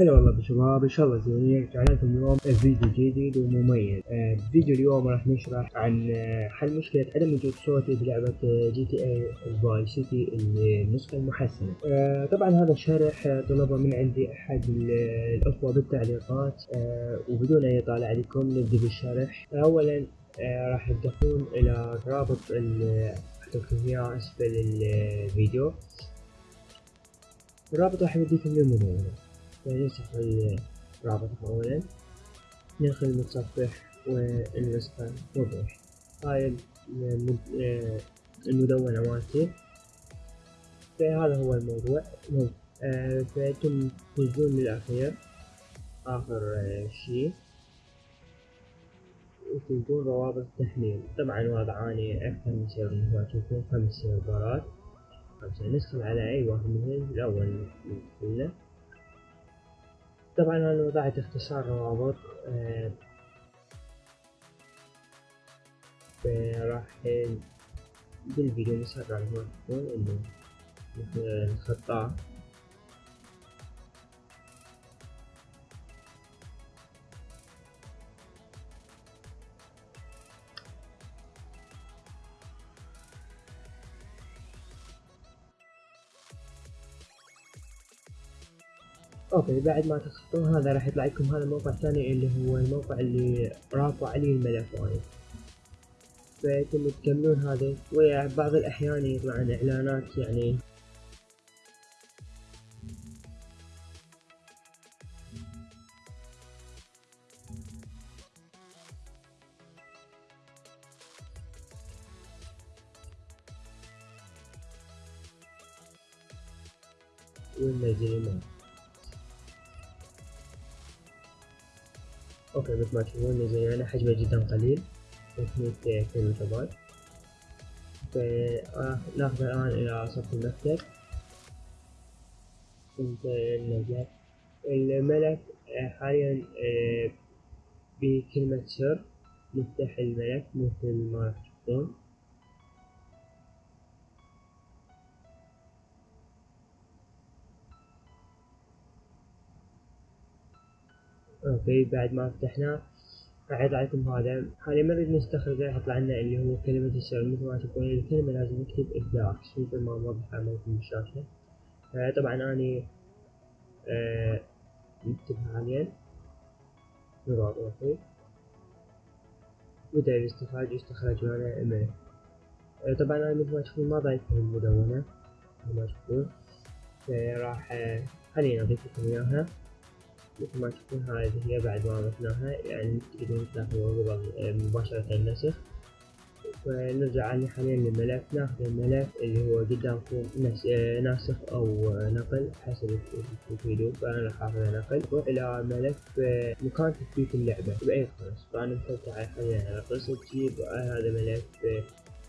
هلا والله بالشباب ان شاء الله زين رجعنا لكم اليوم فيديو جديد ومميز آه، فيديو اليوم راح نشرح عن آه، حل مشكلة عدم وجود صوتي بلعبة GTA Vice City النسخة المحسنة. آه، طبعا هذا الشرح آه، طلبه من عندي أحد ال- الأخوة بالتعليقات. آه، وبدون ما أطول عليكم نبدأ بالشرح. اولا آه، راح تدخلون إلى رابط أحط اياه اسفل الفيديو. الرابط راح يوديكم للمدونة فنمسح الرابط أولا ندخل المتصفح والنسخة وضوح هاي آه، المدونة مالتي. فهذا هو الموضوع. مو- آه، فانتم تنزلون للأخير آخر آه، شي وتلقون روابط التحميل طبعا وضعاني أكثر من سيرفر ما تشوفون خمس سيرفرات. خمسة ندخل على أي واحد منهم. الأول ندخل طبعا أنا وضعت اختصار روابط آه، راح بالفيديو مسرع هو تكون انه نخطاه أوكي بعد ما تخطون هذا راح يطلع لكم هذا الموقع الثاني اللي هو الموقع اللي رافع عليه الملف. وايد فيتم تكملون هذا وبعض الأحيان يطلع عن إعلانات يعني. وننزل أوكي مثل ما تشوفون نزل يعني حجمه جدا قليل. 300 كيلو جبال فناخذ الآن إلى سطح المكتب. ننزل الملف آه، حاليا آه، بكلمة سر نفتح الملف مثل ما راح تشوفون OK بعد ما فتحناه راح يطلع لكم هذا. حاليا ما نريد نستخرجه راح يطلع لنا اللي هو كلمة السر مثل ما تشوفون الكلمة لازم نكتب ابداع مثل ما موضح امامكم بالشاشة. آه، طبعا اني آه، نكتبها حاليا. نضغط OK. بدأ الاستخراج يستخرج معنا ايميل آه، طبعا أنا مثل ما تشوفون ما ضايفها المدونة. مثل ما تشوفون فراح آه، خليني اضيف لكم إياها. مثل ما تشوفون هذه هي بعد ما ضفناها يعني تقدرون تاخذوا قبل مباشرة النسخ. ونرجع على حاليا للملف ناخذ الملف اللي هو قدامكم آه، ناسخ أو آه، نقل حسب اللي تريدون فأنا راح أخذ نقل. إلى ملف آه، مكان تثبيت اللعبة. بأي قرص فأنا مثبته على حاليا على قرص تجيب هذا ملف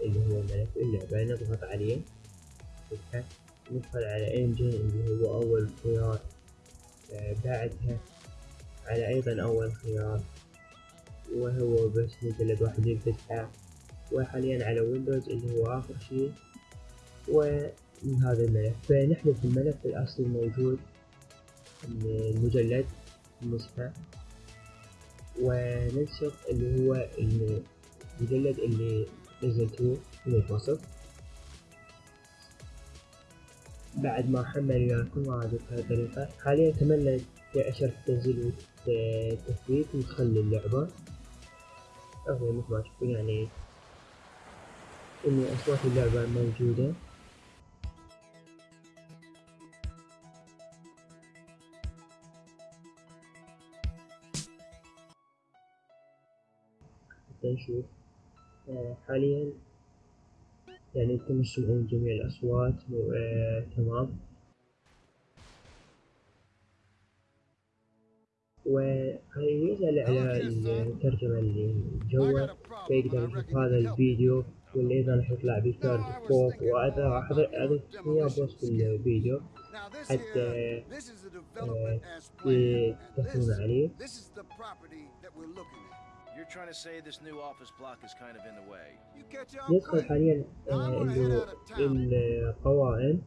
اللي هو ملف اللعبة. نضغط عليه. ندخل على انجن اللي هو أول خيار. بعدها على أيضا أول خيار وهو بس مجلد واحد ينفتحه وحاليا على ويندوز اللي هو آخر شيء. ومن هذا الملف فنحذف الملف الأصلي الموجود المجلد نسخة وننسخ اللي هو المجلد اللي نزلته من الوصف. بعد ما حمل وياكم هذه الطريقة حاليا كملنا شرح التنزيل والتثبيت ندخل اللعبة أهو مثل ما تشوفون يعني إن أصوات اللعبة موجودة. حتى نشوف آه، حاليا يعني أنتم تسمعون جميع الأصوات آه، تمام. وهي يسأل على الترجمة اللي جوا. فيقدر يشوف هذا الفيديو واللي أيضا راح يطلع بكارد فوق. وهذا راح أضيف إياه بوصف الفيديو. حتى آه، تدخلون عليه. You're trying to say this new office block is kind of in the way. You catch ندخل quick. حاليا. القوائم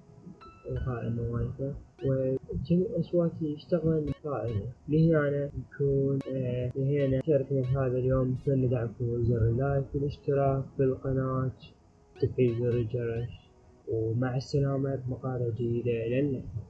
القائمة مالته وجميع الأصوات يشتغل قائمة لهنا يكون آه لهنا شاركنا هذا اليوم أتمنى دعمكم زر اللايك والاشتراك بالقناة تفعيل زر الجرس ومع السلامة بمقالة جديدة إلى اللقاء